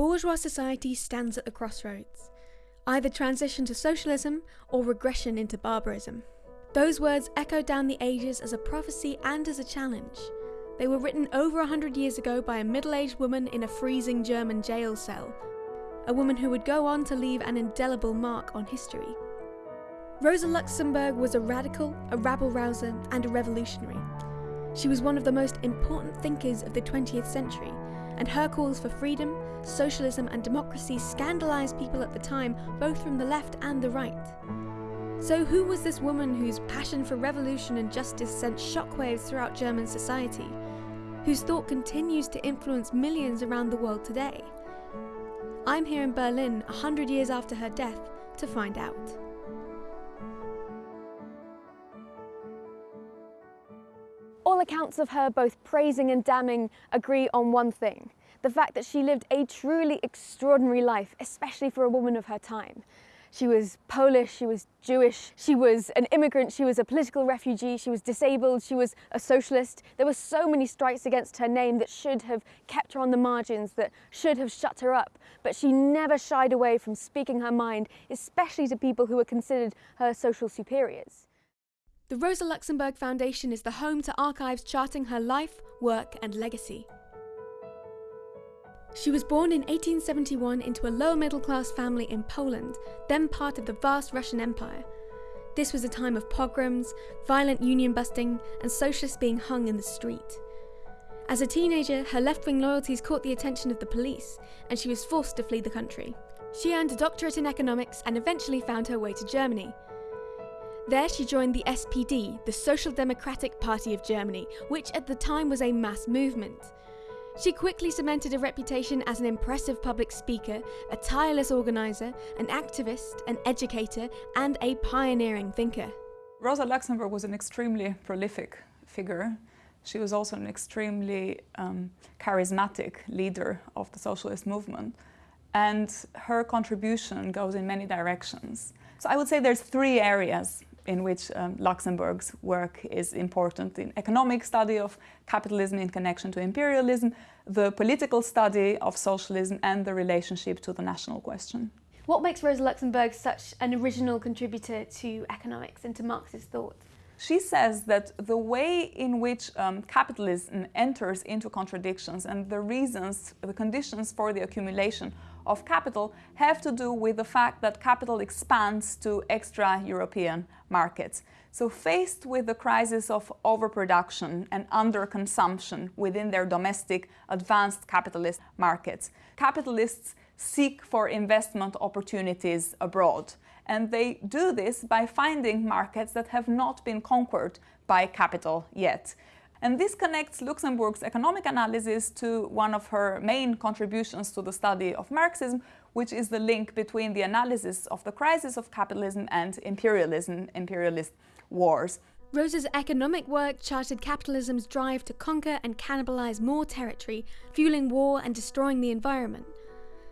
Bourgeois society stands at the crossroads either transition to socialism or regression into barbarism. Those words echo down the ages as a prophecy and as a challenge. They were written over a hundred years ago by a middle aged woman in a freezing German jail cell, a woman who would go on to leave an indelible mark on history. Rosa Luxemburg was a radical, a rabble rouser, and a revolutionary. She was one of the most important thinkers of the 20th century, and her calls for freedom, socialism, and democracy scandalised people at the time, both from the left and the right. So, who was this woman whose passion for revolution and justice sent shockwaves throughout German society? Whose thought continues to influence millions around the world today? I'm here in Berlin, a hundred years after her death, to find out. Accounts of her, both praising and damning, agree on one thing the fact that she lived a truly extraordinary life, especially for a woman of her time. She was Polish, she was Jewish, she was an immigrant, she was a political refugee, she was disabled, she was a socialist. There were so many strikes against her name that should have kept her on the margins, that should have shut her up. But she never shied away from speaking her mind, especially to people who were considered her social superiors. The Rosa Luxemburg Foundation is the home to archives charting her life, work, and legacy. She was born in 1871 into a lower middle class family in Poland, then part of the vast Russian Empire. This was a time of pogroms, violent union busting, and socialists being hung in the street. As a teenager, her left wing loyalties caught the attention of the police, and she was forced to flee the country. She earned a doctorate in economics and eventually found her way to Germany, there she joined the SPD, the Social Democratic Party of Germany, which at the time was a mass movement. She quickly cemented a reputation as an impressive public speaker, a tireless organiser, an activist, an educator, and a pioneering thinker. Rosa Luxemburg was an extremely prolific figure. She was also an extremely um, charismatic leader of the socialist movement. And her contribution goes in many directions. So I would say there's three areas in which um, Luxemburg's work is important in economic study of capitalism in connection to imperialism, the political study of socialism and the relationship to the national question. What makes Rosa Luxemburg such an original contributor to economics and to Marxist thought? She says that the way in which um, capitalism enters into contradictions and the reasons, the conditions for the accumulation of capital have to do with the fact that capital expands to extra-European markets. So faced with the crisis of overproduction and underconsumption within their domestic advanced capitalist markets, capitalists seek for investment opportunities abroad. And they do this by finding markets that have not been conquered by capital yet. And this connects Luxemburg's economic analysis to one of her main contributions to the study of Marxism, which is the link between the analysis of the crisis of capitalism and imperialism, imperialist wars. Rosa's economic work charted capitalism's drive to conquer and cannibalize more territory, fueling war and destroying the environment.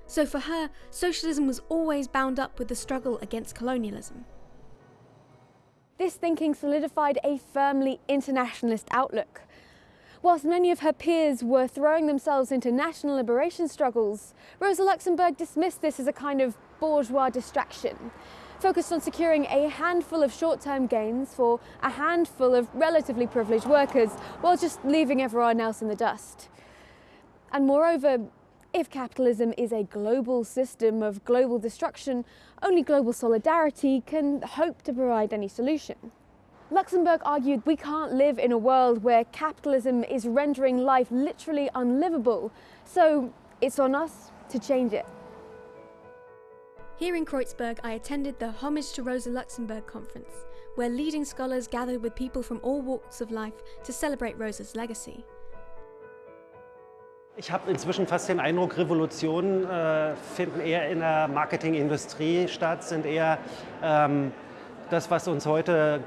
So for her, socialism was always bound up with the struggle against colonialism. This thinking solidified a firmly internationalist outlook. Whilst many of her peers were throwing themselves into national liberation struggles, Rosa Luxemburg dismissed this as a kind of bourgeois distraction, focused on securing a handful of short-term gains for a handful of relatively privileged workers, while just leaving everyone else in the dust. And moreover, if capitalism is a global system of global destruction, only global solidarity can hope to provide any solution. Luxemburg argued we can't live in a world where capitalism is rendering life literally unlivable, so it's on us to change it. Here in Kreuzberg, I attended the Homage to Rosa Luxemburg conference, where leading scholars gathered with people from all walks of life to celebrate Rosa's legacy. Ich habe inzwischen fast den Eindruck, Revolutionen äh, finden eher in der Marketingindustrie statt, sind eher ähm, das, was uns heute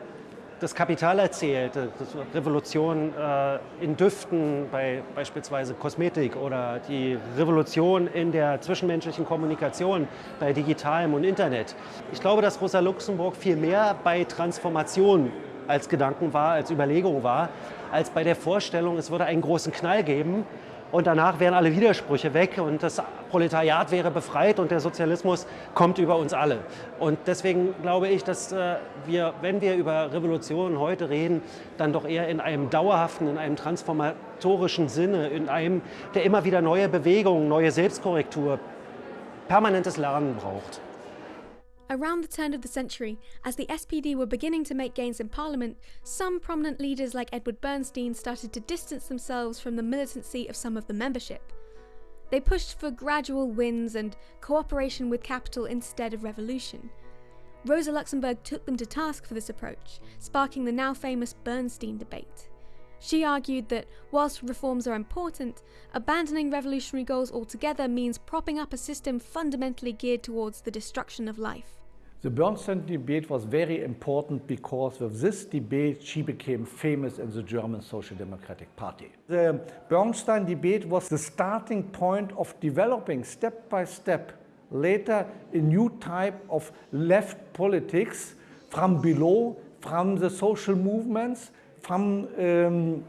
das Kapital erzählt, das Revolution äh, in Düften bei beispielsweise Kosmetik oder die Revolution in der zwischenmenschlichen Kommunikation bei Digitalem und Internet. Ich glaube, dass Rosa Luxemburg viel mehr bei Transformation als Gedanken war, als Überlegung war, als bei der Vorstellung, es würde einen großen Knall geben und danach wären alle Widersprüche weg und das Proletariat wäre befreit und der Sozialismus kommt über uns alle. Und deswegen glaube ich, dass äh, wir, wenn wir über Revolutionen heute reden, dann doch eher in einem dauerhaften, in einem transformatorischen Sinne, in einem, der immer wieder neue Bewegungen, neue Selbstkorrektur, permanentes Lernen braucht. Around the turn of the century, as the SPD were beginning to make gains in parliament, some prominent leaders like Eduard Bernstein started to distance themselves from the militancy of some of the membership. They pushed for gradual wins and cooperation with capital instead of revolution. Rosa Luxemburg took them to task for this approach, sparking the now famous Bernstein debate. She argued that whilst reforms are important, abandoning revolutionary goals altogether means propping up a system fundamentally geared towards the destruction of life. The Bernstein debate was very important because with this debate she became famous in the German Social Democratic Party. The Bernstein debate was the starting point of developing step by step later a new type of left politics from below, from the social movements, from um,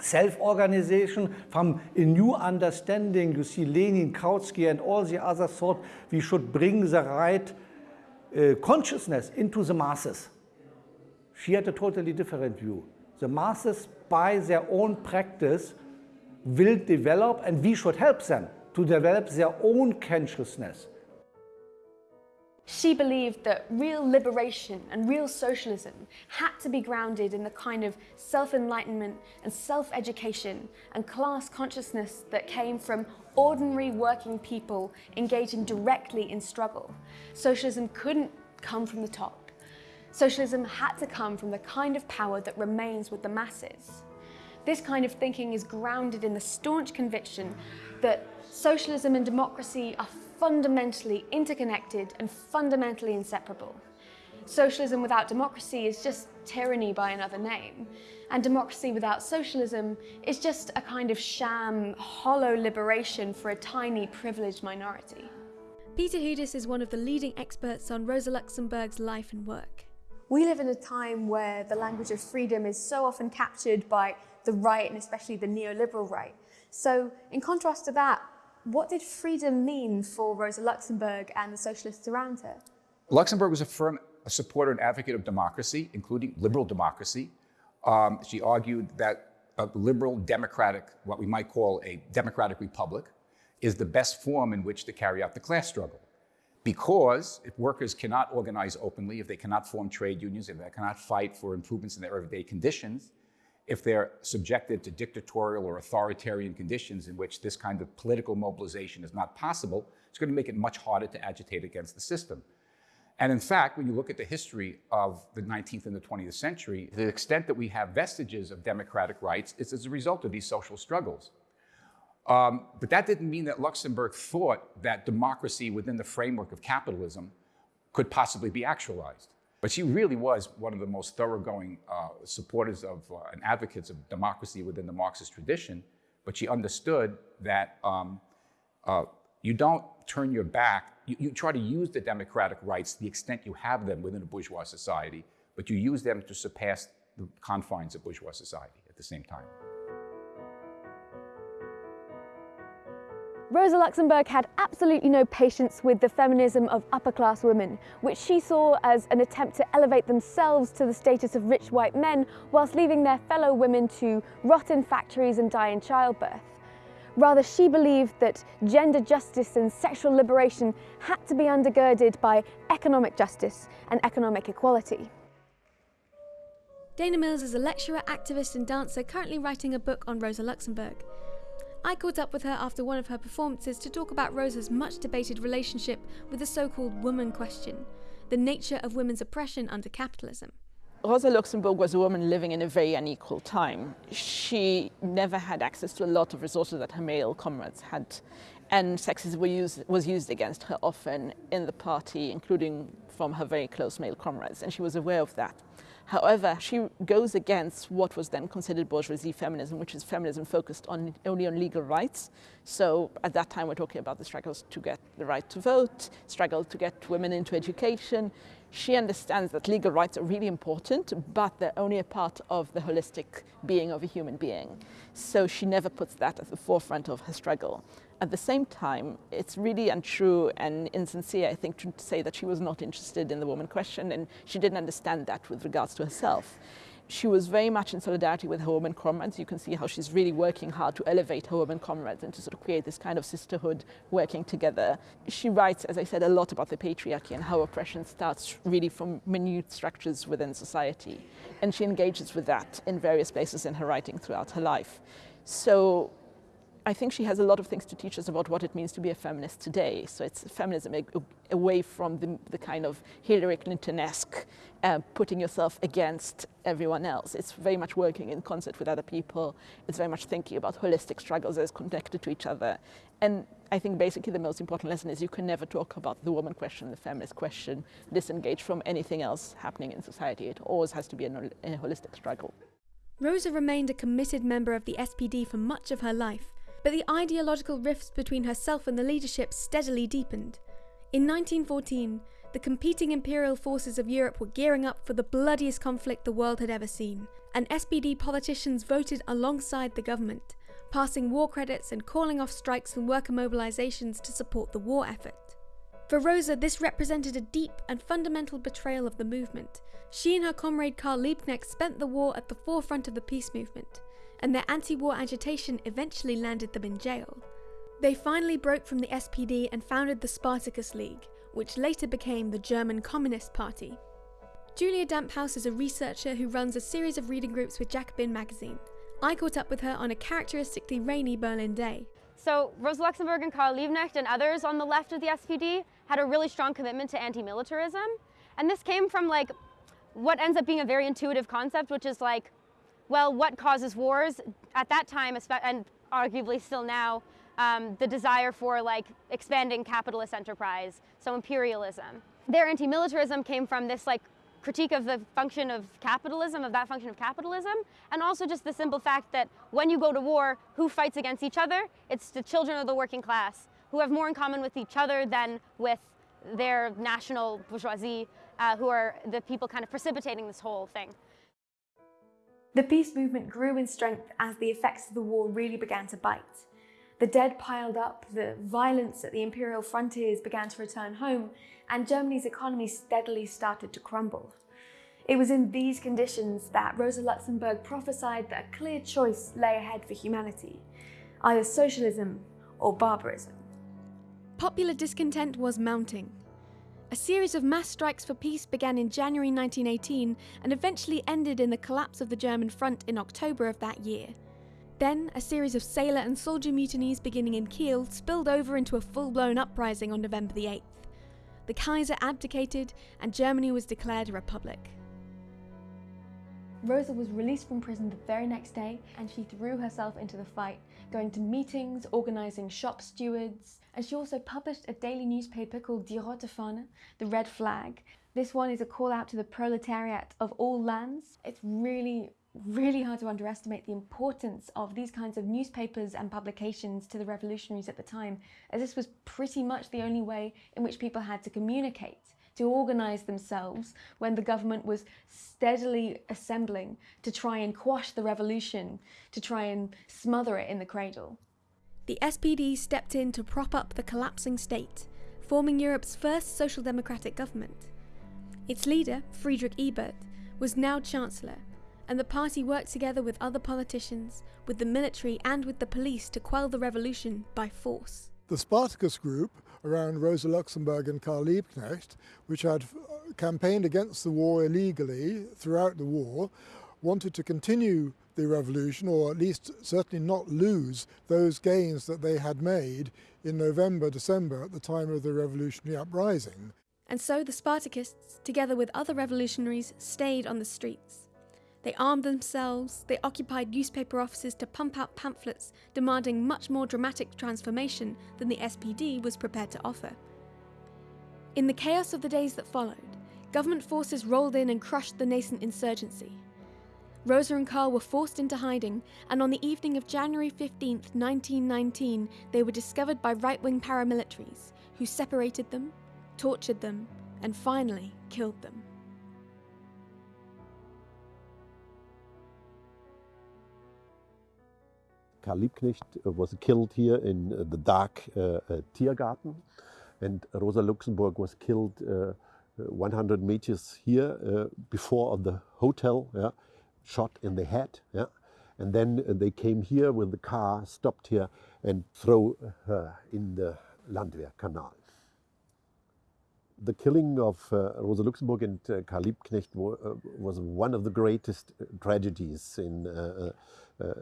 self-organization, from a new understanding. You see Lenin, Kautsky and all the other thought we should bring the right uh, consciousness into the masses. She had a totally different view. The masses, by their own practice, will develop, and we should help them to develop their own consciousness. She believed that real liberation and real socialism had to be grounded in the kind of self-enlightenment and self-education and class consciousness that came from ordinary working people engaging directly in struggle. Socialism couldn't come from the top. Socialism had to come from the kind of power that remains with the masses. This kind of thinking is grounded in the staunch conviction that socialism and democracy are fundamentally interconnected and fundamentally inseparable. Socialism without democracy is just tyranny by another name. And democracy without socialism is just a kind of sham, hollow liberation for a tiny, privileged minority. Peter Hudis is one of the leading experts on Rosa Luxemburg's life and work. We live in a time where the language of freedom is so often captured by the right and especially the neoliberal right. So in contrast to that, what did freedom mean for Rosa Luxemburg and the socialists around her? Luxemburg was a firm supporter and advocate of democracy, including liberal democracy. Um, she argued that a liberal democratic, what we might call a democratic republic, is the best form in which to carry out the class struggle. Because if workers cannot organize openly, if they cannot form trade unions, if they cannot fight for improvements in their everyday conditions, if they're subjected to dictatorial or authoritarian conditions in which this kind of political mobilization is not possible, it's going to make it much harder to agitate against the system. And in fact, when you look at the history of the 19th and the 20th century, the extent that we have vestiges of democratic rights is as a result of these social struggles. Um, but that didn't mean that Luxemburg thought that democracy within the framework of capitalism could possibly be actualized. But she really was one of the most thoroughgoing uh, supporters of uh, and advocates of democracy within the Marxist tradition. But she understood that um, uh, you don't turn your back, you, you try to use the democratic rights to the extent you have them within a bourgeois society, but you use them to surpass the confines of bourgeois society at the same time. Rosa Luxemburg had absolutely no patience with the feminism of upper-class women, which she saw as an attempt to elevate themselves to the status of rich white men whilst leaving their fellow women to rot in factories and die in childbirth. Rather, she believed that gender justice and sexual liberation had to be undergirded by economic justice and economic equality. Dana Mills is a lecturer, activist and dancer currently writing a book on Rosa Luxemburg. I caught up with her after one of her performances to talk about Rosa's much debated relationship with the so called woman question, the nature of women's oppression under capitalism. Rosa Luxemburg was a woman living in a very unequal time. She never had access to a lot of resources that her male comrades had, and sexism used, was used against her often in the party, including from her very close male comrades, and she was aware of that. However, she goes against what was then considered bourgeoisie feminism, which is feminism focused on only on legal rights. So at that time, we're talking about the struggles to get the right to vote, struggle to get women into education. She understands that legal rights are really important, but they're only a part of the holistic being of a human being. So she never puts that at the forefront of her struggle. At the same time, it's really untrue and insincere, I think, to say that she was not interested in the woman question and she didn't understand that with regards to herself. She was very much in solidarity with her women comrades. You can see how she's really working hard to elevate her women comrades and to sort of create this kind of sisterhood working together. She writes, as I said, a lot about the patriarchy and how oppression starts really from minute structures within society. And she engages with that in various places in her writing throughout her life. So I think she has a lot of things to teach us about what it means to be a feminist today. So it's feminism away from the, the kind of Hillary Clinton-esque uh, putting yourself against everyone else. It's very much working in concert with other people. It's very much thinking about holistic struggles as connected to each other. And I think basically the most important lesson is you can never talk about the woman question, the feminist question, disengage from anything else happening in society. It always has to be a, a holistic struggle. Rosa remained a committed member of the SPD for much of her life but the ideological rifts between herself and the leadership steadily deepened. In 1914, the competing imperial forces of Europe were gearing up for the bloodiest conflict the world had ever seen, and SPD politicians voted alongside the government, passing war credits and calling off strikes and worker mobilizations to support the war effort. For Rosa, this represented a deep and fundamental betrayal of the movement. She and her comrade Karl Liebknecht spent the war at the forefront of the peace movement, and their anti war agitation eventually landed them in jail. They finally broke from the SPD and founded the Spartacus League, which later became the German Communist Party. Julia Damphouse is a researcher who runs a series of reading groups with Jacobin magazine. I caught up with her on a characteristically rainy Berlin day. So Rosa Luxemburg and Karl Liebknecht and others on the left of the SPD had a really strong commitment to anti-militarism. And this came from like what ends up being a very intuitive concept, which is like well, what causes wars? At that time, and arguably still now, um, the desire for like expanding capitalist enterprise, so imperialism. Their anti-militarism came from this like critique of the function of capitalism, of that function of capitalism, and also just the simple fact that when you go to war, who fights against each other? It's the children of the working class, who have more in common with each other than with their national bourgeoisie, uh, who are the people kind of precipitating this whole thing. The peace movement grew in strength as the effects of the war really began to bite. The dead piled up, the violence at the imperial frontiers began to return home, and Germany's economy steadily started to crumble. It was in these conditions that Rosa Luxemburg prophesied that a clear choice lay ahead for humanity, either socialism or barbarism. Popular discontent was mounting, a series of mass strikes for peace began in January 1918 and eventually ended in the collapse of the German front in October of that year. Then, a series of sailor and soldier mutinies beginning in Kiel spilled over into a full-blown uprising on November the 8th. The Kaiser abdicated and Germany was declared a republic. Rosa was released from prison the very next day and she threw herself into the fight, going to meetings, organising shop stewards, and she also published a daily newspaper called Die Rote Fahne, the Red Flag. This one is a call out to the proletariat of all lands. It's really, really hard to underestimate the importance of these kinds of newspapers and publications to the revolutionaries at the time, as this was pretty much the only way in which people had to communicate to organise themselves when the government was steadily assembling to try and quash the revolution, to try and smother it in the cradle. The SPD stepped in to prop up the collapsing state, forming Europe's first social democratic government. Its leader, Friedrich Ebert, was now Chancellor, and the party worked together with other politicians, with the military and with the police to quell the revolution by force. The Spartacus group around Rosa Luxemburg and Karl Liebknecht, which had uh, campaigned against the war illegally throughout the war, wanted to continue the revolution, or at least certainly not lose those gains that they had made in November, December at the time of the revolutionary uprising. And so the Spartacists, together with other revolutionaries, stayed on the streets. They armed themselves, they occupied newspaper offices to pump out pamphlets demanding much more dramatic transformation than the SPD was prepared to offer. In the chaos of the days that followed, government forces rolled in and crushed the nascent insurgency. Rosa and Karl were forced into hiding, and on the evening of January 15, 1919, they were discovered by right wing paramilitaries, who separated them, tortured them, and finally killed them. Karl Liebknecht uh, was killed here in uh, the dark uh, Tiergarten, and Rosa Luxemburg was killed 100 meters here before the hotel, yeah, shot in the head. Yeah. And then they came here with the car, stopped here, and throw her in the Landwehr Canal. The killing of uh, Rosa Luxemburg and uh, Karl Liebknecht uh, was one of the greatest tragedies in uh,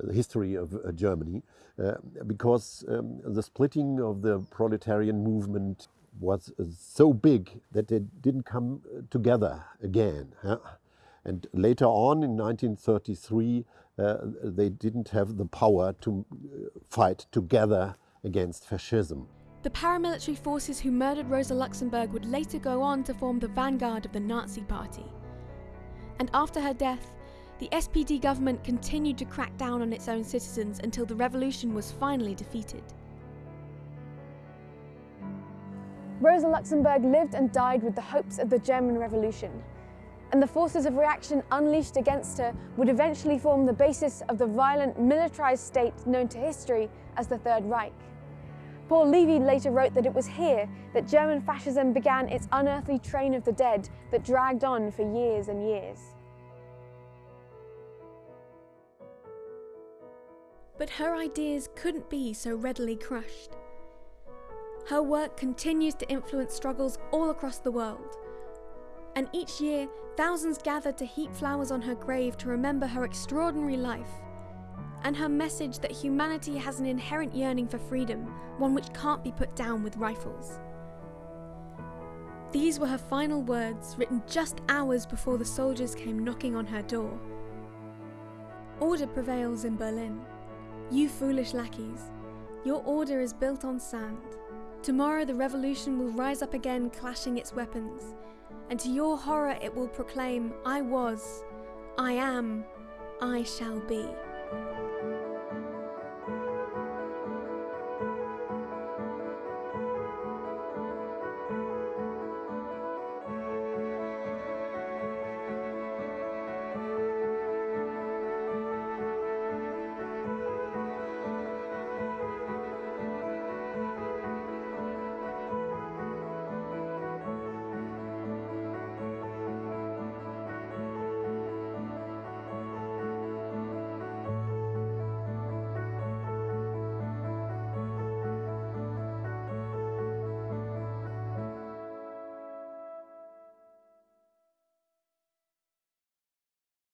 the history of uh, Germany, uh, because um, the splitting of the proletarian movement was so big that they didn't come together again. Huh? And later on in 1933, uh, they didn't have the power to fight together against fascism. The paramilitary forces who murdered Rosa Luxemburg would later go on to form the vanguard of the Nazi Party. And after her death, the SPD government continued to crack down on its own citizens until the revolution was finally defeated. Rosa Luxemburg lived and died with the hopes of the German Revolution, and the forces of reaction unleashed against her would eventually form the basis of the violent militarized state known to history as the Third Reich. Paul Levi later wrote that it was here that German fascism began its unearthly train of the dead that dragged on for years and years. But her ideas couldn't be so readily crushed. Her work continues to influence struggles all across the world. And each year, thousands gather to heap flowers on her grave to remember her extraordinary life and her message that humanity has an inherent yearning for freedom, one which can't be put down with rifles. These were her final words, written just hours before the soldiers came knocking on her door. Order prevails in Berlin. You foolish lackeys, your order is built on sand. Tomorrow the revolution will rise up again, clashing its weapons, and to your horror it will proclaim, I was, I am, I shall be.